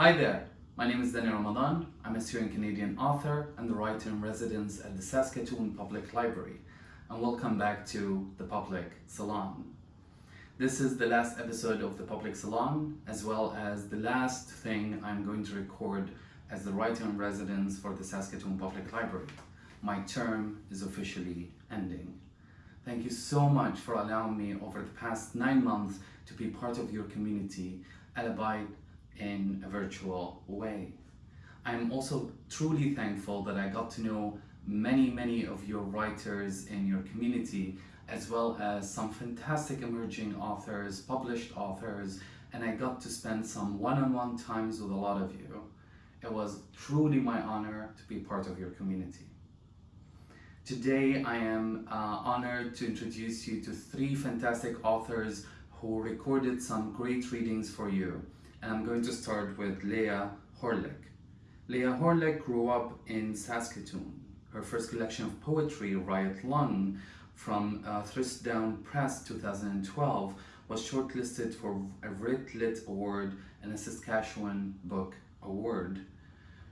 Hi there, my name is Danny Ramadan. I'm a Syrian Canadian author and the writer in residence at the Saskatoon Public Library. And welcome back to the Public Salon. This is the last episode of the Public Salon, as well as the last thing I'm going to record as the writer in residence for the Saskatoon Public Library. My term is officially ending. Thank you so much for allowing me over the past nine months to be part of your community, albeit in a virtual way. I'm also truly thankful that I got to know many, many of your writers in your community, as well as some fantastic emerging authors, published authors, and I got to spend some one-on-one times with a lot of you. It was truly my honor to be part of your community. Today I am uh, honored to introduce you to three fantastic authors who recorded some great readings for you. I'm going to start with Leah Horlick. Leah Horlick grew up in Saskatoon. Her first collection of poetry, Riot Lung, from uh, Thistledown Press 2012, was shortlisted for a Relit Award and a Saskatchewan Book Award.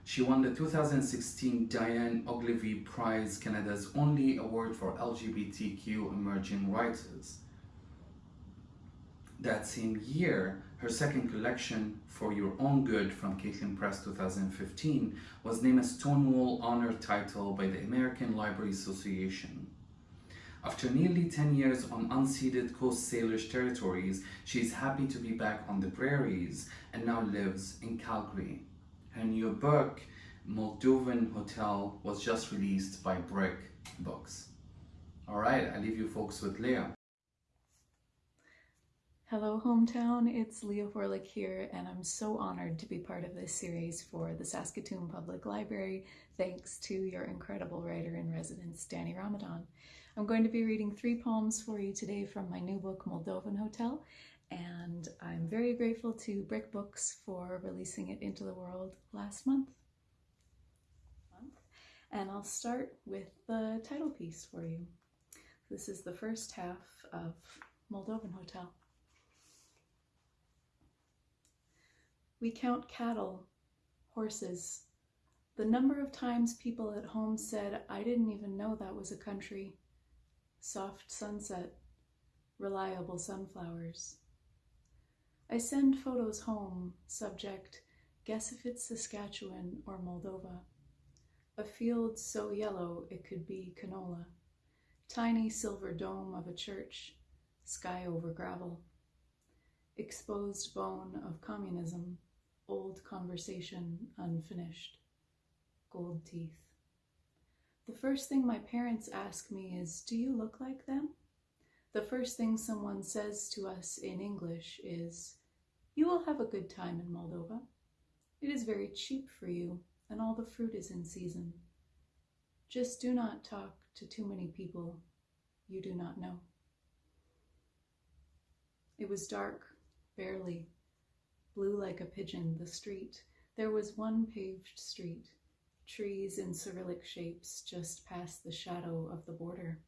She won the 2016 Dayne Ogilvie Prize, Canada's only award for LGBTQ emerging writers. That same year, her second collection, For Your Own Good from Caitlin Press 2015, was named a Stonewall Honor title by the American Library Association. After nearly 10 years on unceded Coast Salish territories, she is happy to be back on the prairies and now lives in Calgary. Her new book, Moldovan Hotel, was just released by Brick Books. All right, I leave you folks with Leah. Hello, hometown. It's Leah Horlick here, and I'm so honored to be part of this series for the Saskatoon Public Library, thanks to your incredible writer in residence, Danny Ramadan. I'm going to be reading three poems for you today from my new book, Moldovan Hotel, and I'm very grateful to Brick Books for releasing it into the world last month. And I'll start with the title piece for you. This is the first half of Moldovan Hotel. We count cattle, horses. The number of times people at home said, I didn't even know that was a country. Soft sunset, reliable sunflowers. I send photos home, subject, guess if it's Saskatchewan or Moldova. A field so yellow it could be canola. Tiny silver dome of a church, sky over gravel. Exposed bone of communism, old conversation unfinished, gold teeth. The first thing my parents ask me is, Do you look like them? The first thing someone says to us in English is, You will have a good time in Moldova. It is very cheap for you, and all the fruit is in season. Just do not talk to too many people you do not know. It was dark, barely, blue like a pigeon, the street. There was one paved street, trees in Cyrillic shapes just past the shadow of the border.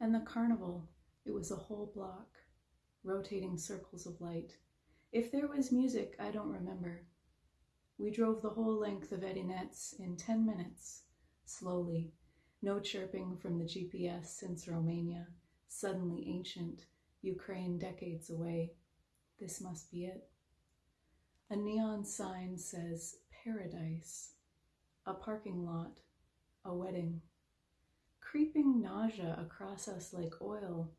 And the carnival, it was a whole block, rotating circles of light. If there was music, I don't remember. We drove the whole length of Edineț in 10 minutes, slowly, no chirping from the GPS since Romania, suddenly ancient, Ukraine decades away. This must be it. A neon sign says paradise, a parking lot, a wedding. Creeping nausea across us like oil.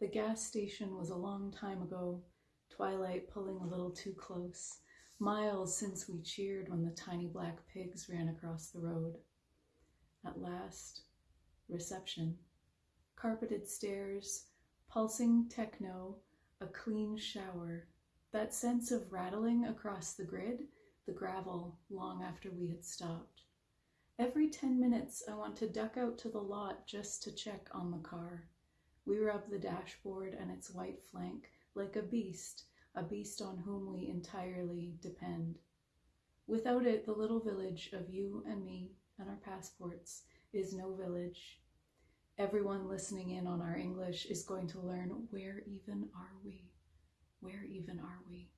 The gas station was a long time ago, twilight pulling a little too close. Miles since we cheered when the tiny black pigs ran across the road. At last, reception. Carpeted stairs, pulsing techno, a clean shower, that sense of rattling across the grid, the gravel, long after we had stopped. Every 10 minutes, I want to duck out to the lot just to check on the car. We rub the dashboard and its white flank like a beast, a beast on whom we entirely depend. Without it, the little village of you and me and our passports is no village. Everyone listening in on our English is going to learn where even are we? Where even are we?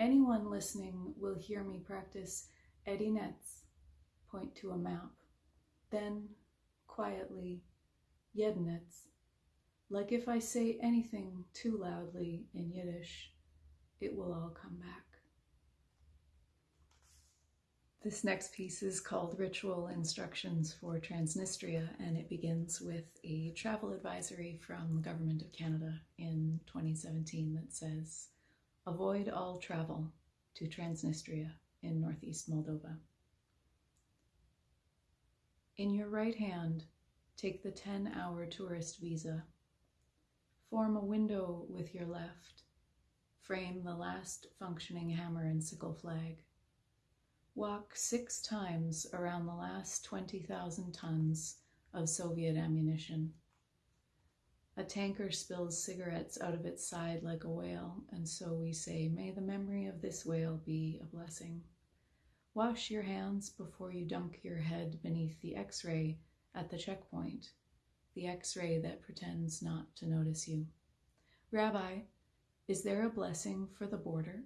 Anyone listening will hear me practice Eddie Nets, point to a map. Then, quietly, Yednets, like if I say anything too loudly in Yiddish, it will all come back. This next piece is called Ritual Instructions for Transnistria, and it begins with a travel advisory from the Government of Canada in 2017 that says, Avoid all travel to Transnistria in northeast Moldova. In your right hand, take the 10 hour tourist visa. Form a window with your left. Frame the last functioning hammer and sickle flag. Walk six times around the last 20,000 tons of Soviet ammunition. A tanker spills cigarettes out of its side like a whale, and so we say, May the memory of this whale be a blessing. Wash your hands before you dunk your head beneath the x ray at the checkpoint, the x ray that pretends not to notice you. Rabbi, is there a blessing for the border?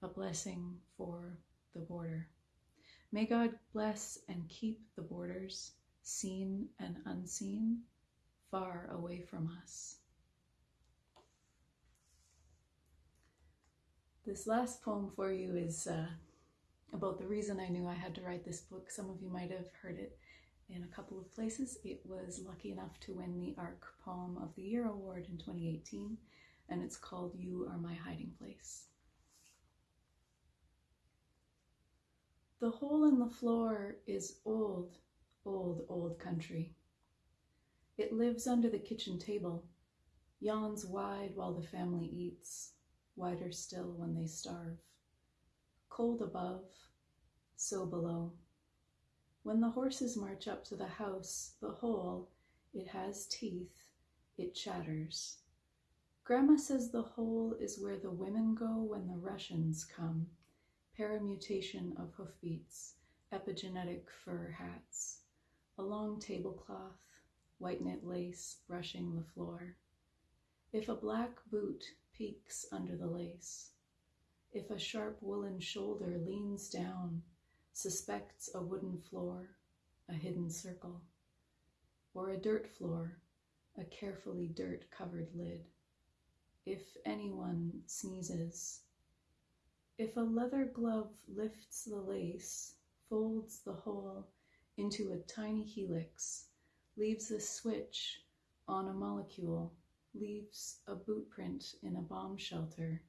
A blessing for the border. May God bless and keep the borders, seen and unseen, far away from us. This last poem for you is uh, about the reason I knew I had to write this book. Some of you might have heard it in a couple of places. It was lucky enough to win the ARC Poem of the Year award in 2018, and it's called You Are My Hiding Place. The hole in the floor is old, old, old country. It lives under the kitchen table, yawns wide while the family eats, wider still when they starve. Cold above, so below. When the horses march up to the house, the hole, it has teeth, it chatters. Grandma says the hole is where the women go when the Russians come paramutation of hoofbeats, epigenetic fur hats, a long tablecloth, white knit lace brushing the floor. If a black boot peeks under the lace, if a sharp woolen shoulder leans down, suspects a wooden floor, a hidden circle, or a dirt floor, a carefully dirt covered lid. If anyone sneezes, if a leather glove lifts the lace, folds the whole into a tiny helix, leaves a switch on a molecule, leaves a boot print in a bomb shelter,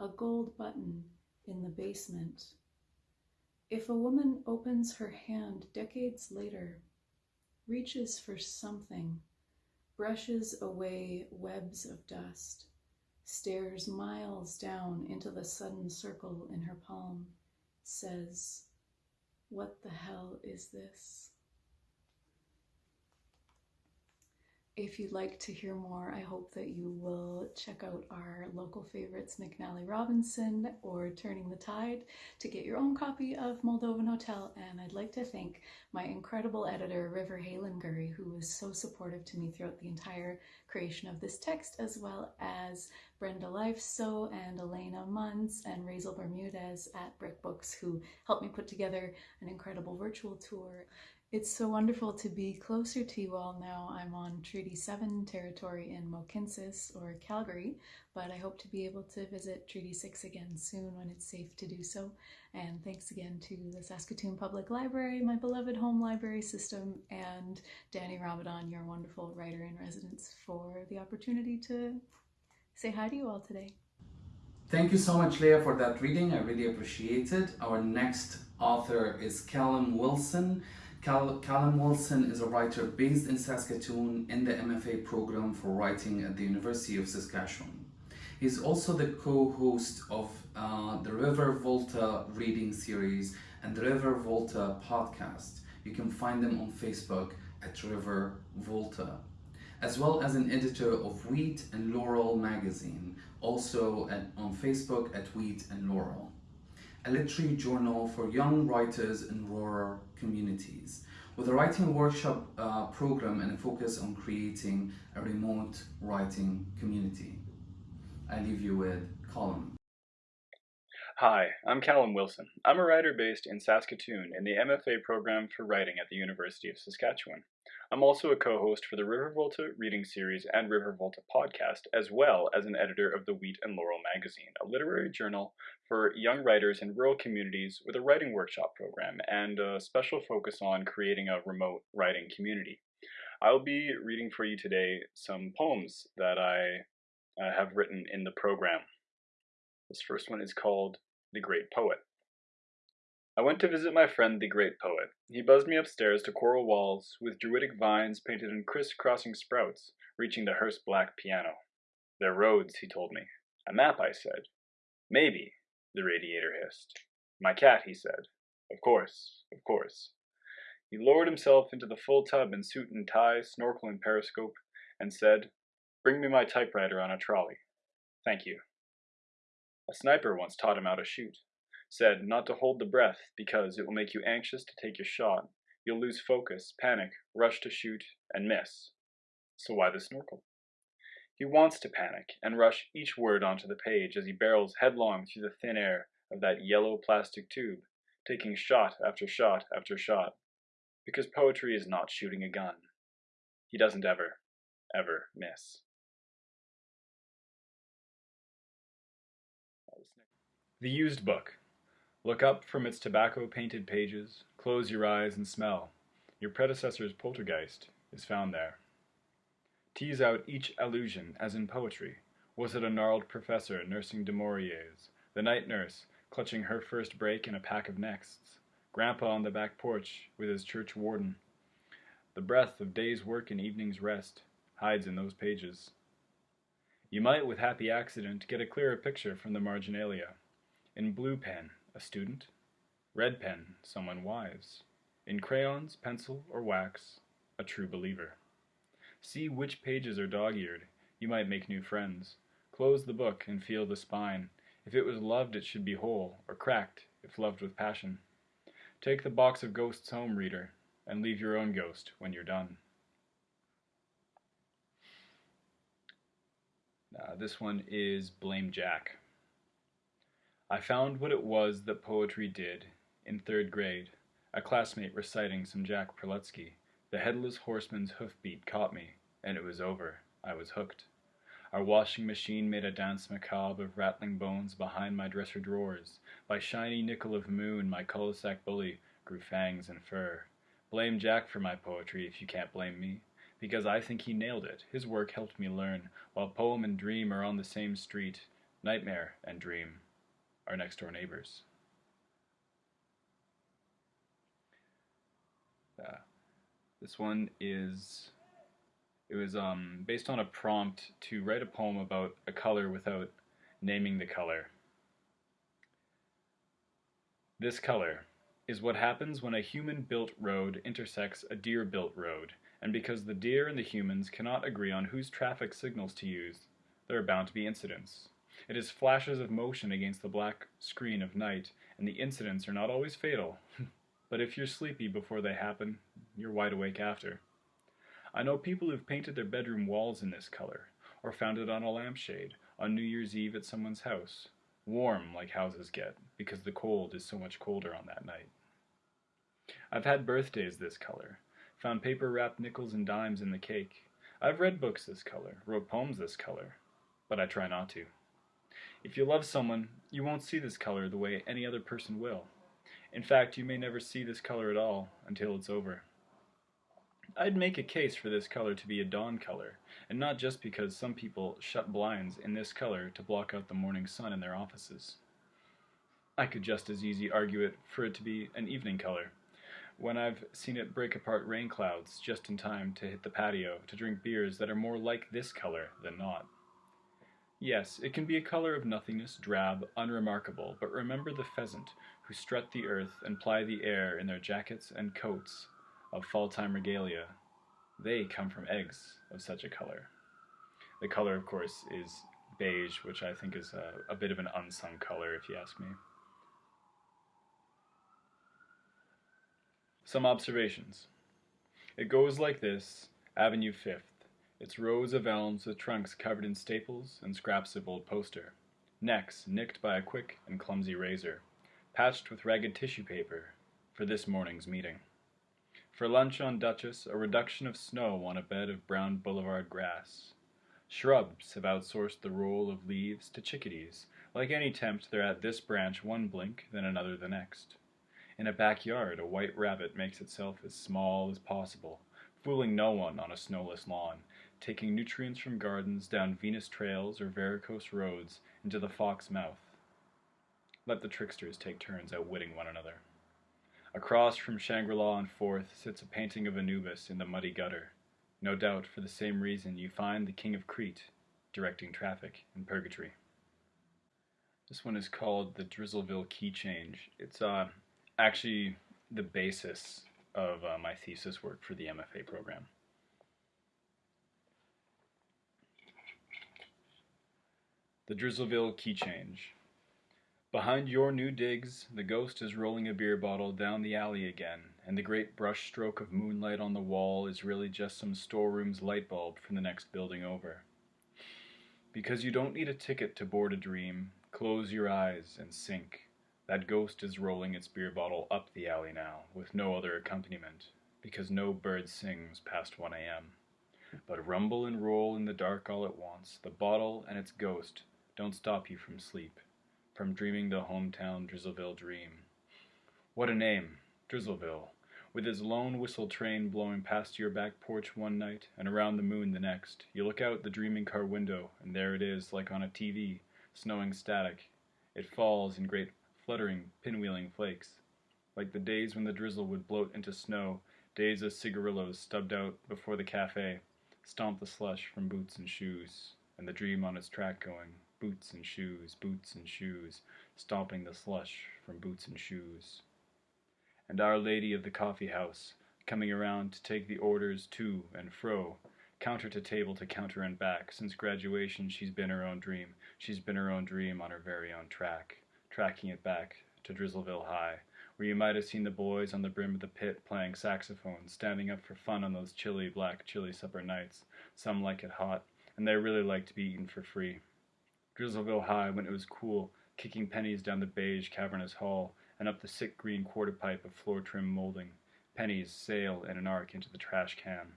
a gold button in the basement. If a woman opens her hand decades later, reaches for something, brushes away webs of dust, stares miles down into the sudden circle in her palm, says, What the hell is this? If you'd like to hear more, I hope that you will check out our local favorites, McNally Robinson or Turning the Tide, to get your own copy of Moldovan Hotel. And I'd like to thank my incredible editor, River Halenguri, who was so supportive to me throughout the entire creation of this text, as well as Brenda Leifso and Elena Munz and Razel Bermudez at Brick Books, who helped me put together an incredible virtual tour. It's so wonderful to be closer to you all now. I'm on Treaty 7 territory in Mohkinstsis or Calgary, but I hope to be able to visit Treaty 6 again soon when it's safe to do so. And thanks again to the Saskatoon Public Library, my beloved home library system, and Danny Ramadan, your wonderful writer in residence, for the opportunity to say hi to you all today. Thank you so much, Leah, for that reading. I really appreciate it. Our next author is Callum Wilson. Cal Callum Wilson is a writer based in Saskatoon in the MFA program for writing at the University of Saskatchewan. He's also the co-host of uh, the River Volta reading series and the River Volta podcast. You can find them on Facebook at River Volta, as well as an editor of Wheat and Laurel magazine, also at, on Facebook at Wheat and Laurel a literary journal for young writers in rural communities with a writing workshop uh, program and a focus on creating a remote writing community. I leave you with Colin. Hi, I'm Callum Wilson. I'm a writer based in Saskatoon in the MFA program for writing at the University of Saskatchewan. I'm also a co host for the River Volta reading series and River Volta podcast, as well as an editor of the Wheat and Laurel magazine, a literary journal for young writers in rural communities with a writing workshop program and a special focus on creating a remote writing community. I'll be reading for you today some poems that I uh, have written in the program. This first one is called The Great Poet. I went to visit my friend the great poet. He buzzed me upstairs to coral walls with druidic vines painted in criss-crossing sprouts, reaching the hearse black piano. They're roads, he told me. A map, I said. Maybe, the radiator hissed. My cat, he said. Of course, of course. He lowered himself into the full tub in suit and tie, snorkel and periscope, and said, Bring me my typewriter on a trolley. Thank you. A sniper once taught him how to shoot said not to hold the breath because it will make you anxious to take your shot. You'll lose focus, panic, rush to shoot, and miss. So why the snorkel? He wants to panic and rush each word onto the page as he barrels headlong through the thin air of that yellow plastic tube, taking shot after shot after shot. Because poetry is not shooting a gun. He doesn't ever, ever miss. The Used Book Look up from its tobacco-painted pages, close your eyes and smell. Your predecessor's poltergeist is found there. Tease out each allusion, as in poetry. Was it a gnarled professor nursing Du Maurier's, the night nurse clutching her first break in a pack of nexts, Grandpa on the back porch with his church warden? The breath of day's work and evening's rest hides in those pages. You might, with happy accident, get a clearer picture from the marginalia. In blue pen, a student. Red pen, someone wise. In crayons, pencil, or wax, a true believer. See which pages are dog-eared. You might make new friends. Close the book and feel the spine. If it was loved, it should be whole, or cracked, if loved with passion. Take the box of ghosts home, reader, and leave your own ghost when you're done. Uh, this one is Blame Jack. I found what it was that poetry did, in third grade, a classmate reciting some Jack Prelutsky. The headless horseman's hoofbeat caught me, and it was over. I was hooked. Our washing machine made a danse macabre of rattling bones behind my dresser drawers. By shiny nickel of moon, my cul-de-sac bully grew fangs and fur. Blame Jack for my poetry if you can't blame me, because I think he nailed it. His work helped me learn, while poem and dream are on the same street, nightmare and dream our next door neighbors. Uh, this one is it was um, based on a prompt to write a poem about a color without naming the color. This color is what happens when a human-built road intersects a deer-built road, and because the deer and the humans cannot agree on whose traffic signals to use, there are bound to be incidents. It is flashes of motion against the black screen of night, and the incidents are not always fatal. but if you're sleepy before they happen, you're wide awake after. I know people who've painted their bedroom walls in this color, or found it on a lampshade, on New Year's Eve at someone's house. Warm, like houses get, because the cold is so much colder on that night. I've had birthdays this color, found paper-wrapped nickels and dimes in the cake. I've read books this color, wrote poems this color, but I try not to. If you love someone, you won't see this color the way any other person will. In fact, you may never see this color at all until it's over. I'd make a case for this color to be a dawn color, and not just because some people shut blinds in this color to block out the morning sun in their offices. I could just as easy argue it for it to be an evening color, when I've seen it break apart rain clouds just in time to hit the patio to drink beers that are more like this color than not. Yes, it can be a color of nothingness, drab, unremarkable, but remember the pheasant, who strut the earth and ply the air in their jackets and coats of fall-time regalia. They come from eggs of such a color. The color, of course, is beige, which I think is a, a bit of an unsung color, if you ask me. Some observations. It goes like this, Avenue 5th. Its rows of elms with trunks covered in staples and scraps of old poster. necks nicked by a quick and clumsy razor, patched with ragged tissue paper for this morning's meeting. For lunch on Duchess, a reduction of snow on a bed of brown boulevard grass. Shrubs have outsourced the roll of leaves to chickadees. Like any tempt, they're at this branch one blink, then another the next. In a backyard, a white rabbit makes itself as small as possible, fooling no one on a snowless lawn, taking nutrients from gardens down Venus trails or varicose roads into the fox mouth. Let the tricksters take turns outwitting one another. Across from Shangri-La and forth sits a painting of Anubis in the muddy gutter. No doubt for the same reason you find the King of Crete directing traffic in Purgatory. This one is called the Drizzleville Key Change. It's uh, actually the basis of uh, my thesis work for the MFA program. The Drizzleville Key Change. Behind your new digs, the ghost is rolling a beer bottle down the alley again, and the great brush stroke of moonlight on the wall is really just some storeroom's light bulb from the next building over. Because you don't need a ticket to board a dream, close your eyes and sink. That ghost is rolling its beer bottle up the alley now, with no other accompaniment, because no bird sings past 1 a.m. But rumble and roll in the dark all at once, the bottle and its ghost don't stop you from sleep, from dreaming the hometown Drizzleville dream. What a name, Drizzleville, with its lone whistle train blowing past your back porch one night and around the moon the next. You look out the dreaming car window, and there it is, like on a TV, snowing static. It falls in great fluttering, pinwheeling flakes, like the days when the drizzle would bloat into snow, days of cigarillos stubbed out before the cafe, stomp the slush from boots and shoes, and the dream on its track going, boots and shoes, boots and shoes, stomping the slush from boots and shoes. And Our Lady of the Coffee House, coming around to take the orders to and fro, counter to table to counter and back. Since graduation, she's been her own dream. She's been her own dream on her very own track tracking it back to Drizzleville High, where you might have seen the boys on the brim of the pit playing saxophone, standing up for fun on those chilly, black, chilly supper nights. Some like it hot, and they really like to be eaten for free. Drizzleville High, when it was cool, kicking pennies down the beige, cavernous hall, and up the sick green quarter pipe of floor trim molding. Pennies sail in an arc into the trash can.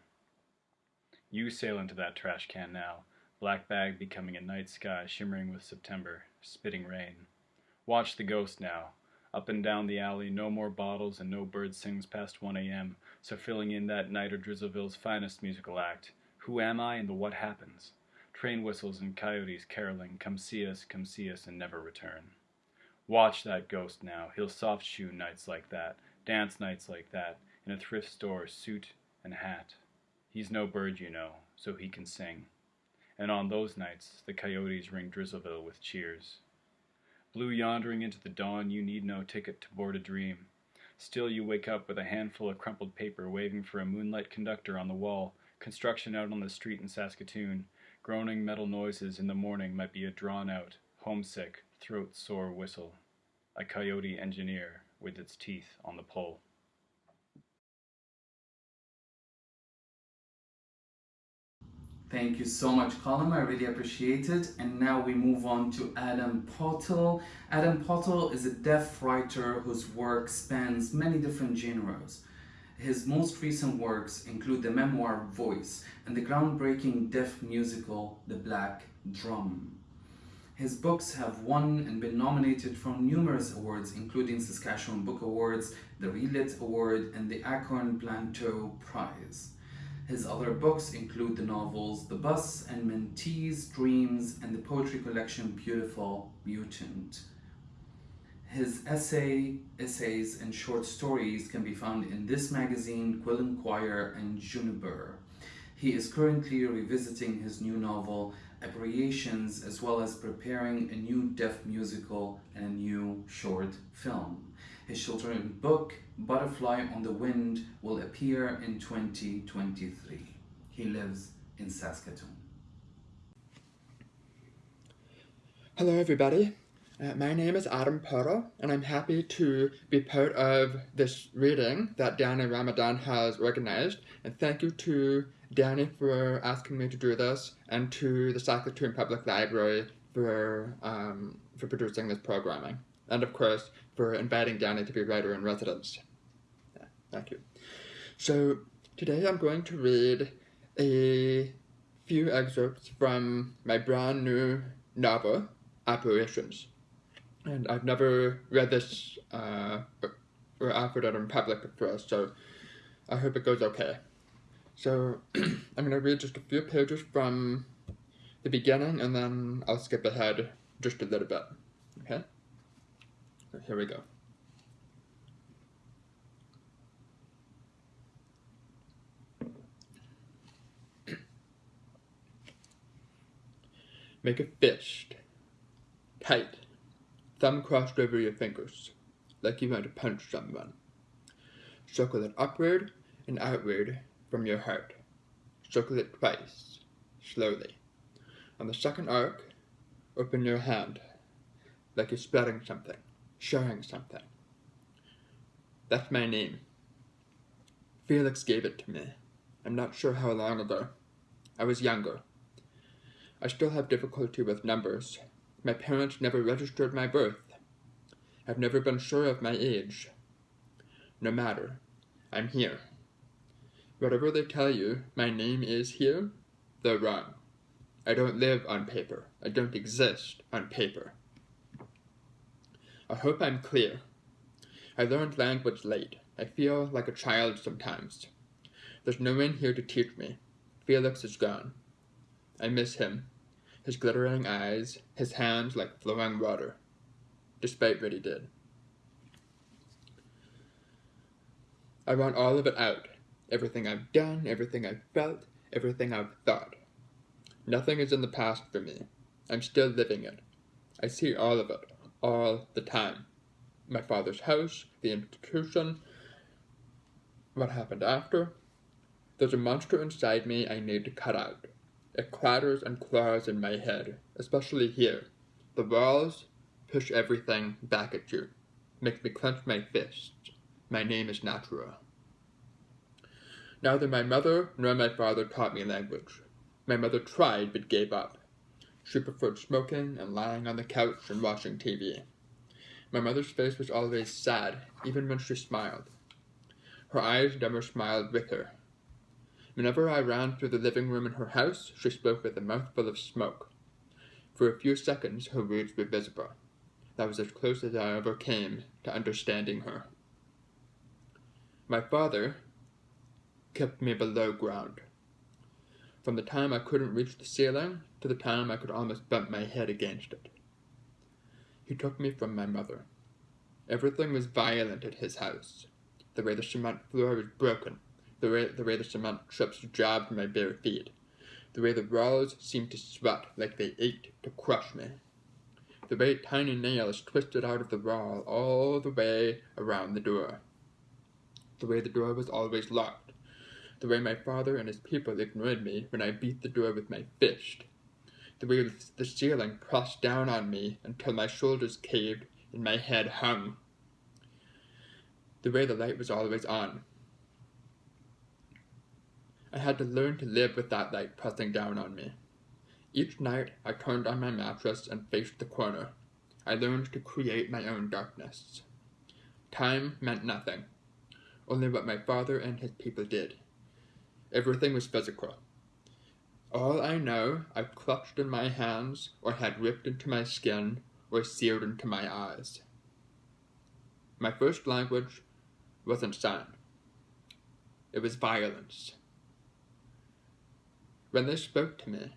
You sail into that trash can now, black bag becoming a night sky shimmering with September, spitting rain. Watch the ghost now. Up and down the alley, no more bottles and no bird sings past 1 a.m. So filling in that night of Drizzleville's finest musical act. Who am I and the what happens? Train whistles and coyotes caroling, come see us, come see us, and never return. Watch that ghost now. He'll soft shoe nights like that, dance nights like that, in a thrift store, suit and hat. He's no bird, you know, so he can sing. And on those nights, the coyotes ring Drizzleville with cheers. Blue yondering into the dawn, you need no ticket to board a dream. Still you wake up with a handful of crumpled paper waving for a moonlight conductor on the wall, construction out on the street in Saskatoon. Groaning metal noises in the morning might be a drawn-out, homesick, throat-sore whistle. A coyote engineer with its teeth on the pole. Thank you so much, Colin. I really appreciate it. And now we move on to Adam Pottle. Adam Pottle is a deaf writer whose work spans many different genres. His most recent works include the memoir Voice and the groundbreaking deaf musical The Black Drum. His books have won and been nominated for numerous awards, including Saskatchewan Book Awards, the Relit Award, and the Acorn-Plantos Prize. His other books include the novels The Bus and Mantis, Dreams, and the poetry collection Beautiful Mutant. His essay, essays, and short stories can be found in this magazine, Quill and Quire, and Juniper. He is currently revisiting his new novel, Aberrations, as well as preparing a new deaf musical and a new short film. His children's book, Butterfly on the Wind, will appear in 2023. He lives in Saskatoon. Hello, everybody. Uh, my name is Adam Pottle, and I'm happy to be part of this reading that Danny Ramadan has organized. And thank you to Danny for asking me to do this, and to the Saskatoon Public Library for um, for producing this programming, and of course for inviting Danny to be writer in residence. Yeah, thank you. So today I'm going to read a few excerpts from my brand new novel, Apparitions. And I've never read this uh, or offered it in public before, so I hope it goes okay. So I'm going to read just a few pages from the beginning and then I'll skip ahead just a little bit. Okay? So here we go. Make a fist. Tight. Thumb crossed over your fingers, like you want to punch someone. Circle it upward and outward from your heart. Circle it twice, slowly. On the second arc, open your hand, like you're spreading something, sharing something. That's my name. Felix gave it to me. I'm not sure how long ago. I was younger. I still have difficulty with numbers. My parents never registered my birth. I've never been sure of my age. No matter. I'm here. Whatever they tell you my name is here, they're wrong. I don't live on paper. I don't exist on paper. I hope I'm clear. I learned language late. I feel like a child sometimes. There's no one here to teach me. Felix is gone. I miss him. His glittering eyes, his hands like flowing water, despite what he did. I want all of it out. Everything I've done, everything I've felt, everything I've thought. Nothing is in the past for me. I'm still living it. I see all of it, all the time. My father's house, the institution, what happened after. There's a monster inside me I need to cut out. It clatters and claws in my head, especially here. The walls push everything back at you, make me clench my fists. My name is Natura. Neither my mother nor my father taught me language. My mother tried but gave up. She preferred smoking and lying on the couch and watching TV. My mother's face was always sad, even when she smiled. Her eyes never smiled with her. Whenever I ran through the living room in her house, she spoke with a mouthful of smoke. For a few seconds, her words were visible. That was as close as I ever came to understanding her. My father kept me below ground from the time I couldn't reach the ceiling to the time I could almost bump my head against it. He took me from my mother. Everything was violent at his house. The way the cement floor was broken, the way the, way the cement chips jabbed my bare feet, the way the walls seemed to sweat like they ached to crush me, the way tiny nails twisted out of the wall all the way around the door, the way the door was always locked. The way my father and his people ignored me when I beat the door with my fist, the way the ceiling pressed down on me until my shoulders caved and my head hung, the way the light was always on. I had to learn to live with that light pressing down on me. Each night I turned on my mattress and faced the corner. I learned to create my own darkness. Time meant nothing, only what my father and his people did. Everything was physical. All I know I've clutched in my hands, or had ripped into my skin, or seared into my eyes. My first language wasn't sound. It was violence. When they spoke to me,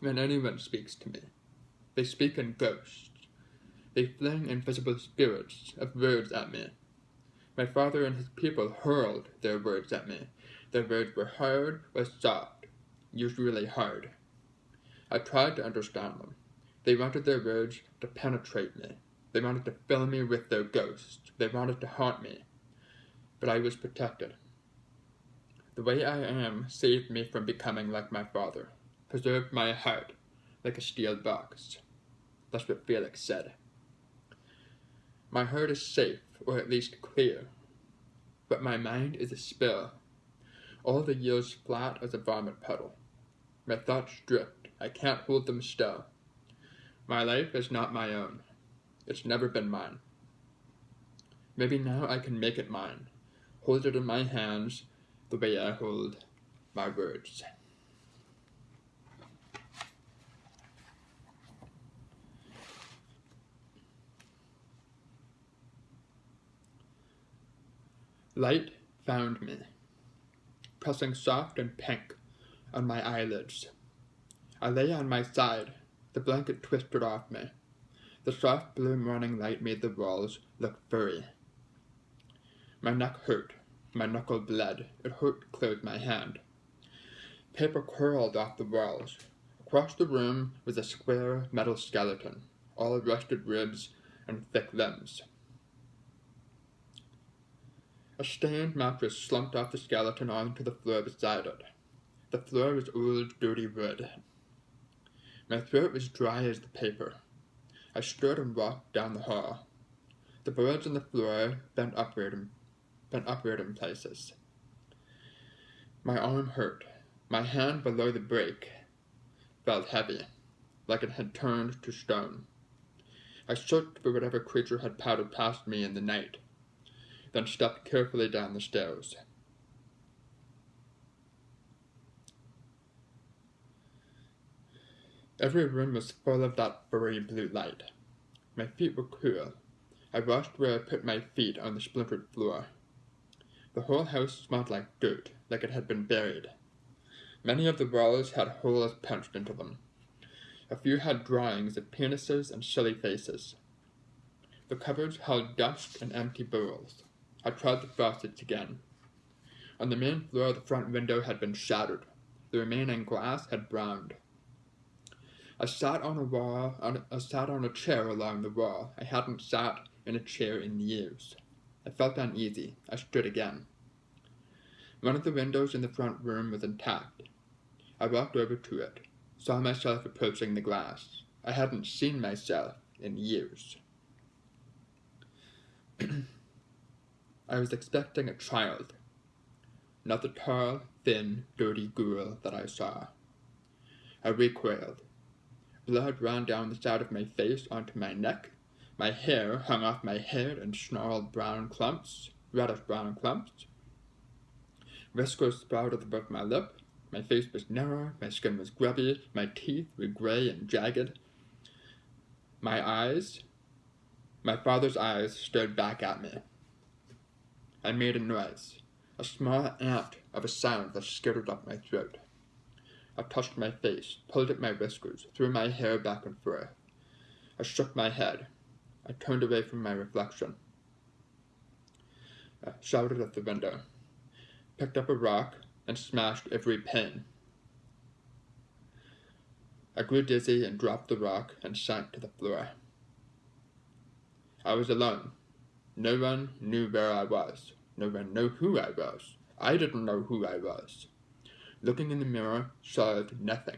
when anyone speaks to me, they speak in ghosts. They fling invisible spirits of words at me. My father and his people hurled their words at me, the words were hard or soft, usually hard. I tried to understand them. They wanted their words to penetrate me. They wanted to fill me with their ghosts. They wanted to haunt me. But I was protected. The way I am saved me from becoming like my father, preserved my heart like a steel box. That's what Felix said. My heart is safe, or at least clear, but my mind is a spill all the years flat as a vomit puddle. My thoughts drift. I can't hold them still. My life is not my own. It's never been mine. Maybe now I can make it mine, hold it in my hands the way I hold my words. Light found me, pressing soft and pink on my eyelids. I lay on my side, the blanket twisted off me. The soft blue morning light made the walls look furry. My neck hurt, my knuckle bled, it hurt to my hand. Paper curled off the walls. Across the room was a square metal skeleton, all rusted ribs and thick limbs. A stained mattress slumped off the skeleton onto the floor beside it. The floor was old, dirty wood. My throat was dry as the paper. I stood and walked down the hall. The boards on the floor bent upward and bent upward in places. My arm hurt. My hand below the brake felt heavy, like it had turned to stone. I searched for whatever creature had powdered past me in the night then stepped carefully down the stairs. Every room was full of that furry blue light. My feet were cool. I washed where I put my feet on the splintered floor. The whole house smelled like dirt, like it had been buried. Many of the walls had holes punched into them. A few had drawings of penises and silly faces. The cupboards held dust and empty bowls. I tried the faucets again. On the main floor, the front window had been shattered. The remaining glass had browned. I sat on a wall. I sat on a chair along the wall. I hadn't sat in a chair in years. I felt uneasy. I stood again. One of the windows in the front room was intact. I walked over to it, saw myself approaching the glass. I hadn't seen myself in years. I was expecting a child, not the tall, thin, dirty girl that I saw. I recoiled. Blood ran down the side of my face onto my neck. My hair hung off my head in snarled brown clumps, reddish brown clumps. Whiskers sprouted above my lip. My face was narrow, my skin was grubby, my teeth were gray and jagged. My eyes, my father's eyes, stared back at me. I made a noise, a small ant of a sound that skittered up my throat. I touched my face, pulled at my whiskers, threw my hair back and forth. I shook my head. I turned away from my reflection. I shouted at the window, picked up a rock, and smashed every pane. I grew dizzy and dropped the rock and sank to the floor. I was alone. No one knew where I was. No one knew who I was. I didn't know who I was. Looking in the mirror solved nothing.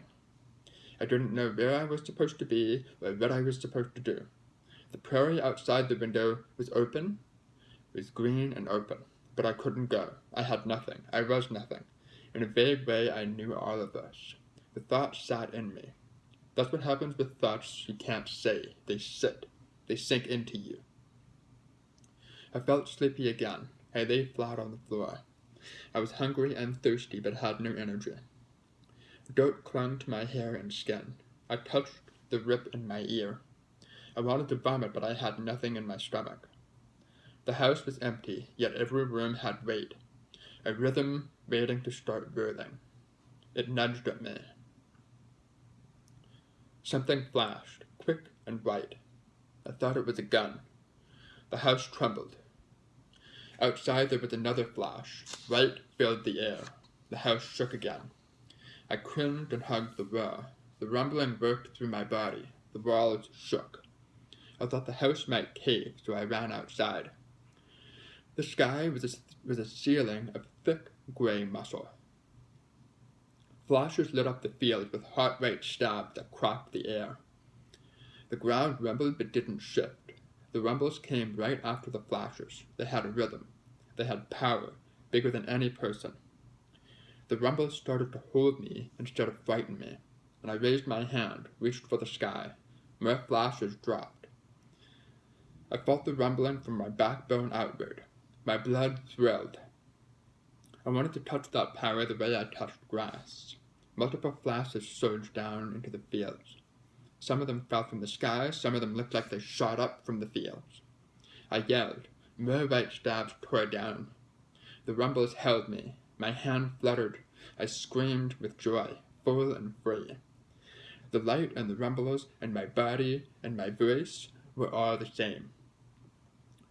I didn't know where I was supposed to be or what I was supposed to do. The prairie outside the window was open, was green and open, but I couldn't go. I had nothing. I was nothing. In a vague way, I knew all of this. The thoughts sat in me. That's what happens with thoughts you can't say. They sit. They sink into you. I felt sleepy again. I lay flat on the floor. I was hungry and thirsty, but had no energy. Dirt clung to my hair and skin. I touched the rip in my ear. I wanted to vomit, but I had nothing in my stomach. The house was empty, yet every room had weight, a rhythm waiting to start breathing. It nudged at me. Something flashed, quick and bright. I thought it was a gun. The house trembled. Outside there was another flash. Light filled the air. The house shook again. I cringed and hugged the wall. The rumbling worked through my body. The walls shook. I thought the house might cave, so I ran outside. The sky was a, was a ceiling of thick gray muscle. Flashes lit up the field with heart rate stabs that cracked the air. The ground rumbled but didn't shift. The rumbles came right after the flashes. They had a rhythm. They had power, bigger than any person. The rumbles started to hold me instead of frighten me, and I raised my hand, reached for the sky. more flashes dropped. I felt the rumbling from my backbone outward. My blood thrilled. I wanted to touch that power the way I touched grass. Multiple flashes surged down into the fields. Some of them fell from the sky, some of them looked like they shot up from the fields. I yelled. More white stabs tore down. The rumbles held me. My hand fluttered. I screamed with joy, full and free. The light and the rumbles and my body and my voice were all the same.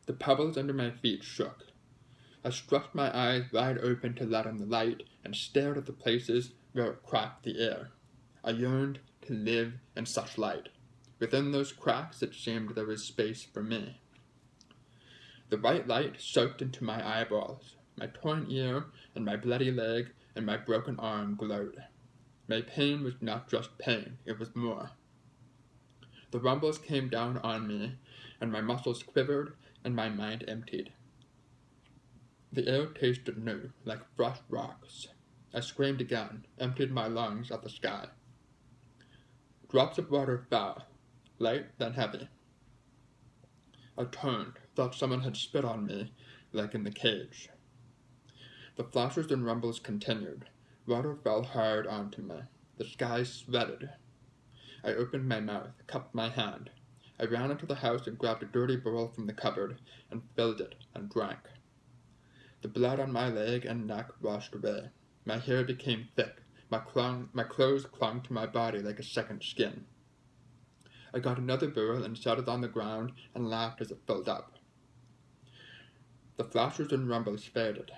The pebbles under my feet shook. I stretched my eyes wide open to let in the light and stared at the places where it cracked the air. I yearned to live in such light. Within those cracks it seemed there was space for me. The white light soaked into my eyeballs. My torn ear and my bloody leg and my broken arm glowed. My pain was not just pain, it was more. The rumbles came down on me, and my muscles quivered and my mind emptied. The air tasted new, like fresh rocks. I screamed again, emptied my lungs at the sky. Drops of water fell, light then heavy. I turned, thought someone had spit on me, like in the cage. The flashes and rumbles continued. Water fell hard onto me. The sky sweated. I opened my mouth, cupped my hand. I ran into the house and grabbed a dirty barrel from the cupboard and filled it and drank. The blood on my leg and neck washed away. My hair became thick. My, clung, my clothes clung to my body like a second skin. I got another barrel and set it on the ground and laughed as it filled up. The flashes and rumbles faded.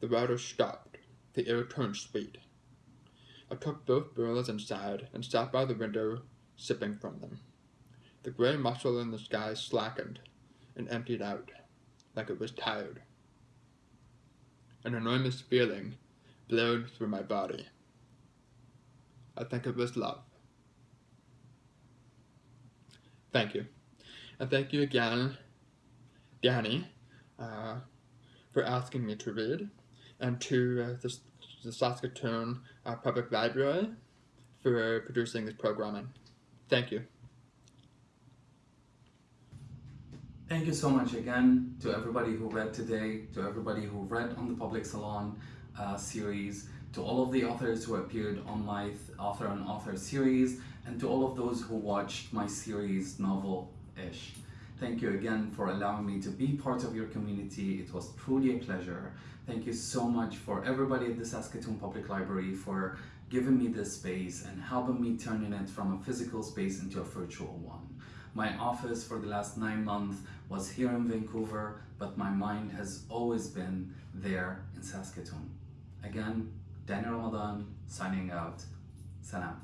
The water stopped. The air turned sweet. I took both barrels inside and sat by the window, sipping from them. The gray muscle in the sky slackened and emptied out, like it was tired. An enormous feeling blowed through my body. I think it was love. Thank you. And thank you again, Danny, uh, for asking me to read, and to uh, the, the Saskatoon uh, Public Library for producing this programming. Thank you. Thank you so much again to everybody who read today, to everybody who read on the Public Salon uh, series, to all of the authors who appeared on my author on author series, and to all of those who watched my series novel-ish. Thank you again for allowing me to be part of your community. It was truly a pleasure. Thank you so much for everybody at the Saskatoon Public Library for giving me this space and helping me turning it from a physical space into a virtual one. My office for the last nine months was here in Vancouver, but my mind has always been there in Saskatoon. Again, Daniel Ramadan signing out. Salam.